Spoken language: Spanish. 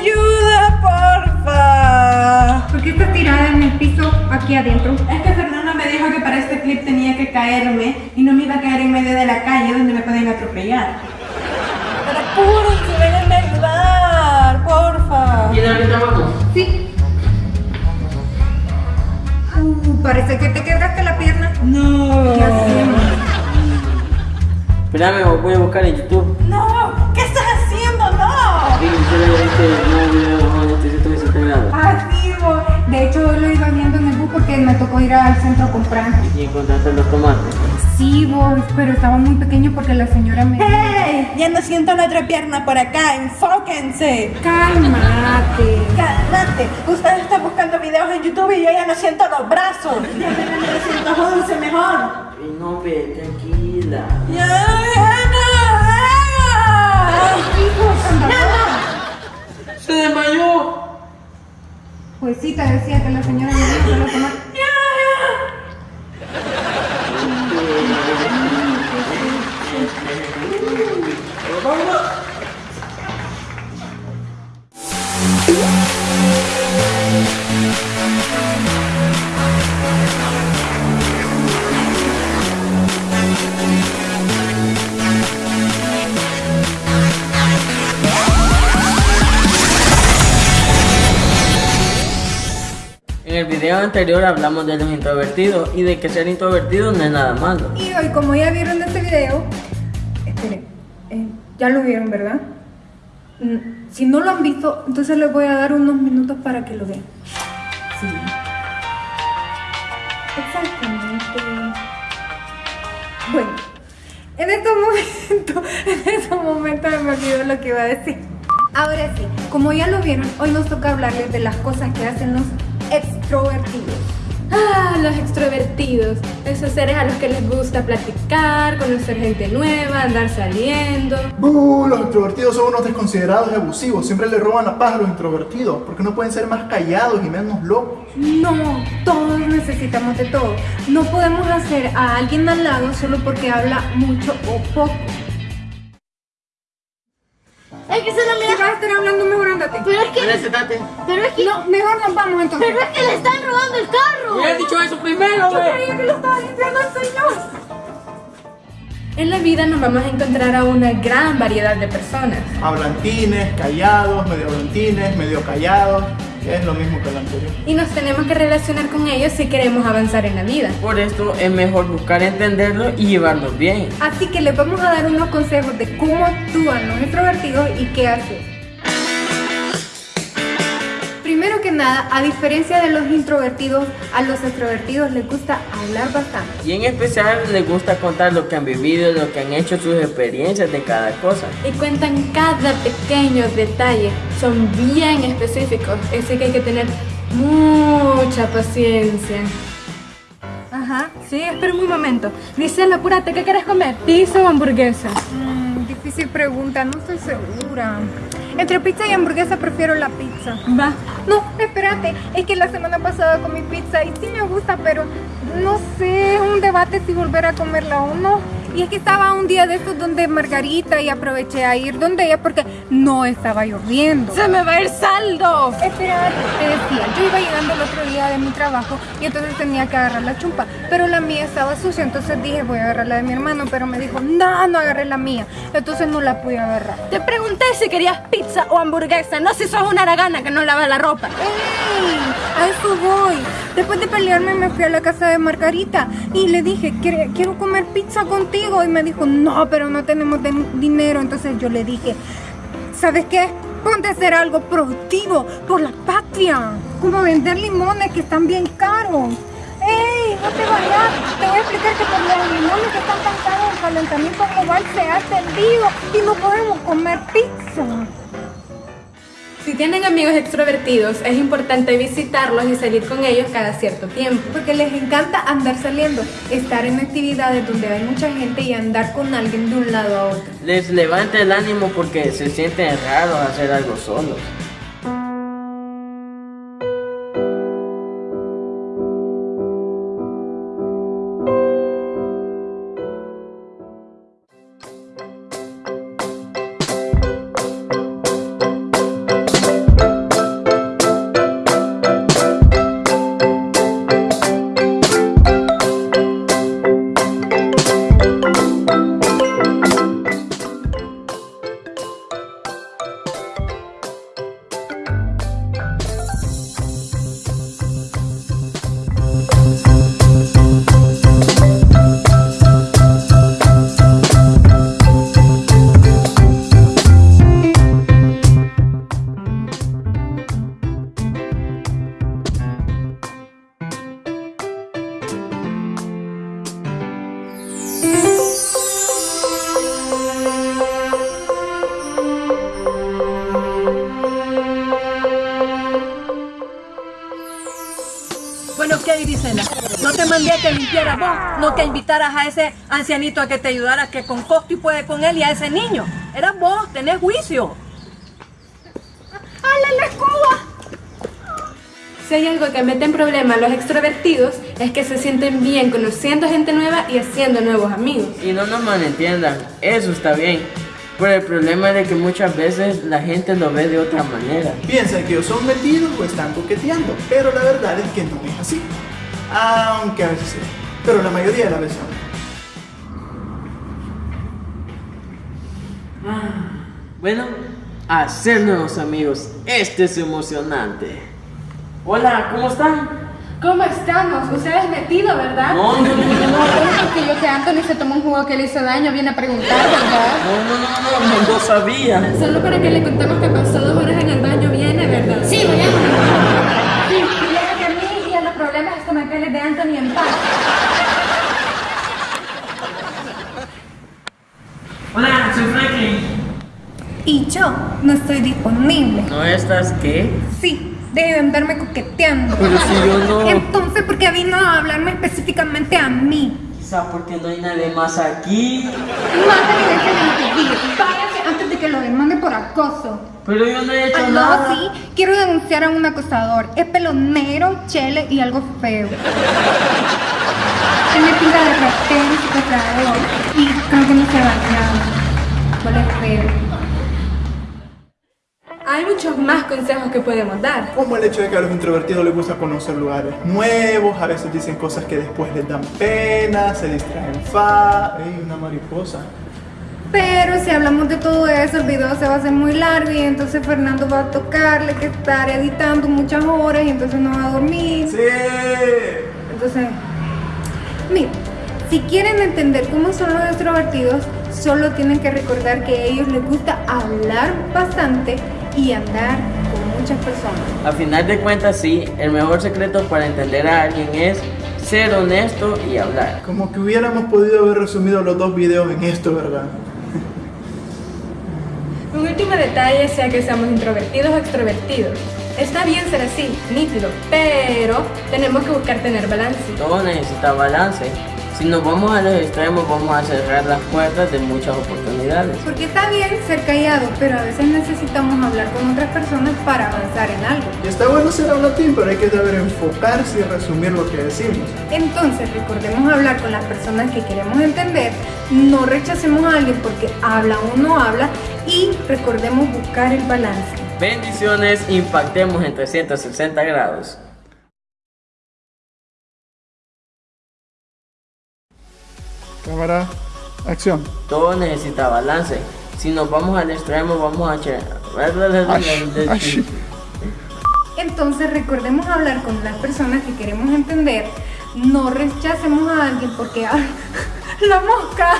ayuda, porfa! ¿Por qué estás tirada en el piso aquí adentro? Es que Fernanda me dijo que para este clip tenía que caerme y no me iba a caer en medio de la calle donde me pueden atropellar. Pero apúrense, vengan a ayudar, porfa. ¿Quién ahorita abajo? Sí. Uh, parece que te quebraste la pierna. No. ¿Qué hacemos? Espérame, voy a buscar en YouTube. Nuevo video de. Ah, sí, bo. Hecho, hoy lo iba viendo en el bus porque me tocó ir al centro a comprar. Y encontraste los tomates. Sí, vos, pero estaba muy pequeño porque la señora me... ¡Hey! Ya no siento la otra pierna por acá, enfóquense. Cálmate. Cállate, ustedes están buscando videos en YouTube y yo ya no siento los brazos. Ya me 911 mejor. Y no, ve, tranquila. Ya, ya no, ya. ¡Se desmayó! Pues sí, te decía que la señora dijo que lo video anterior hablamos de los introvertidos y de que ser introvertido no es nada malo. Y hoy, como ya vieron este video, esperen, eh, ya lo vieron, ¿verdad? Mm, Si no lo han visto, entonces les voy a dar unos minutos para que lo vean. Sí. Exactamente. Bueno, en estos momentos, en estos momentos me olvidó lo que iba a decir. Ahora sí, como ya lo vieron, hoy nos toca hablarles de las cosas que hacen los extrovertidos. Ah, los extrovertidos, esos seres a los que les gusta platicar, conocer gente nueva, andar saliendo. ¡Buh! Los extrovertidos son unos desconsiderados y abusivos. Siempre le roban la paz a los introvertidos. porque no pueden ser más callados y menos locos? No, todos necesitamos de todo. No podemos hacer a alguien al lado solo porque habla mucho o poco. Es que se Si mira. vas a estar hablando, mejor ándate. Pero es que. Pero es que. No, mejor nos vamos entonces. Pero es que le están robando el carro. Me has dicho eso primero, Yo güey. creía que lo estaba limpiando el señor. En la vida nos vamos a encontrar a una gran variedad de personas. Hablantines, callados, medio hablantines, medio callados. Que Es lo mismo que el anterior. Y nos tenemos que relacionar con ellos si queremos avanzar en la vida. Por esto es mejor buscar entenderlos y llevarlos bien. Así que les vamos a dar unos consejos de cómo actúan los extrovertidos y qué hacer. Primero que nada, a diferencia de los introvertidos, a los extrovertidos les gusta hablar bastante. Y en especial les gusta contar lo que han vivido, lo que han hecho, sus experiencias de cada cosa. Y cuentan cada pequeño detalle. Son bien específicos. Así que hay que tener mucha paciencia. Ajá. Sí, espera un momento. Dice, apúrate, ¿qué quieres comer? ¿Pizza o hamburguesa? Mm, difícil pregunta, no estoy segura. Entre pizza y hamburguesa prefiero la pizza. Va. No, espérate, es que la semana pasada comí pizza y sí me gusta, pero no sé, un debate si volver a comerla o no. Y es que estaba un día de estos donde Margarita y aproveché a ir donde ella porque no estaba lloviendo. ¡Se me va a ir saldo! Espera, te decía, yo iba llegando el otro día de mi trabajo y entonces tenía que agarrar la chumpa, pero la mía estaba sucia, entonces dije voy a agarrar la de mi hermano, pero me dijo, no, no agarré la mía, entonces no la pude agarrar. Te pregunté si querías pizza o hamburguesa, no si sos una aragana que no lava la ropa. ¡Ey! A eso voy. Después de pelearme me fui a la casa de Margarita y le dije, "Quiero- comer pizza contigo. Y me dijo, no, pero no tenemos dinero. Entonces yo le dije, ¿sabes qué? Ponte a hacer algo productivo por la patria. Como vender limones que están bien caros. ¡Ey! No te vayas. Te voy a explicar que por los limones que están tan caros el calentamiento global se ha extendido y no podemos comer pizza. Si tienen amigos extrovertidos, es importante visitarlos y salir con ellos cada cierto tiempo. Porque les encanta andar saliendo, estar en actividades donde hay mucha gente y andar con alguien de un lado a otro. Les levanta el ánimo porque se sienten raros hacer algo solos. Mandé a que limpiara vos, no que invitaras a ese ancianito a que te ayudara, que con costo y puede con él y a ese niño. Eras vos, tenés juicio. ¡Hala la escoba! Si hay algo que mete en problema a los extrovertidos es que se sienten bien conociendo gente nueva y haciendo nuevos amigos. Y no nos malentiendan, eso está bien. Pero el problema es de que muchas veces la gente lo ve de otra manera. Piensan que o son metidos o están coqueteando, pero la verdad es que no es así. Aunque a veces sí, pero la mayoría de las veces no. Bueno, hacer nuevos amigos, este es emocionante. Hola, ¿cómo están? ¿Cómo estamos? Usted es metido, ¿verdad? No, no, no, no, no, Porque yo que Anthony se tomó un jugo que le hizo daño, viene a preguntar, ¿verdad? no, no, no, no, no sabía. Solo para que le contemos que pasó dos horas en el baño viene, ¿verdad? Sí, vayamos. Estomacales de Anthony en paz. Hola, soy Franklin. Y yo no estoy disponible. ¿No estás qué? Sí, deje de andarme coqueteando. Pero si yo no... Entonces, ¿por qué vino a hablarme específicamente a mí? Quizá porque no hay nadie más aquí. Mándale de que lo demande por acoso. Pero yo no he hecho Algo nada. así, quiero denunciar a un acosador. Es pelo negro, chele y algo feo. Tiene pinta de y secuestrador. Y creo que no se bañaba. Huele feo. Hay muchos más consejos que podemos dar. Como el hecho de que a los introvertidos les gusta conocer lugares nuevos, a veces dicen cosas que después les dan pena, se distraen fa. ¡Ey, una mariposa! Pero si hablamos de todo eso, el video se va a hacer muy largo y entonces Fernando va a tocarle que estar editando muchas horas y entonces no va a dormir. ¡Sí! Entonces, mira, si quieren entender cómo son los extrovertidos, solo tienen que recordar que a ellos les gusta hablar bastante y andar con muchas personas. A final de cuentas, sí, el mejor secreto para entender a alguien es ser honesto y hablar. Como que hubiéramos podido haber resumido los dos videos en esto, ¿verdad? Un último detalle sea que seamos introvertidos o extrovertidos. Está bien ser así, nítido, pero tenemos que buscar tener balance. Todo necesita balance. Si nos vamos a los extremos, vamos a cerrar las puertas de muchas oportunidades. Porque está bien ser callado, pero a veces necesitamos hablar con otras personas para avanzar en algo. Y está bueno ser hablatín, pero hay que saber enfocarse y resumir lo que decimos. Entonces, recordemos hablar con las personas que queremos entender, no rechacemos a alguien porque habla o no habla y recordemos buscar el balance. Bendiciones, impactemos en 360 grados. Cámara, acción. Todo necesita balance. Si nos vamos al extremo, vamos a. Entonces, recordemos hablar con las personas que queremos entender, no rechacemos a alguien porque ¡ay! la mosca.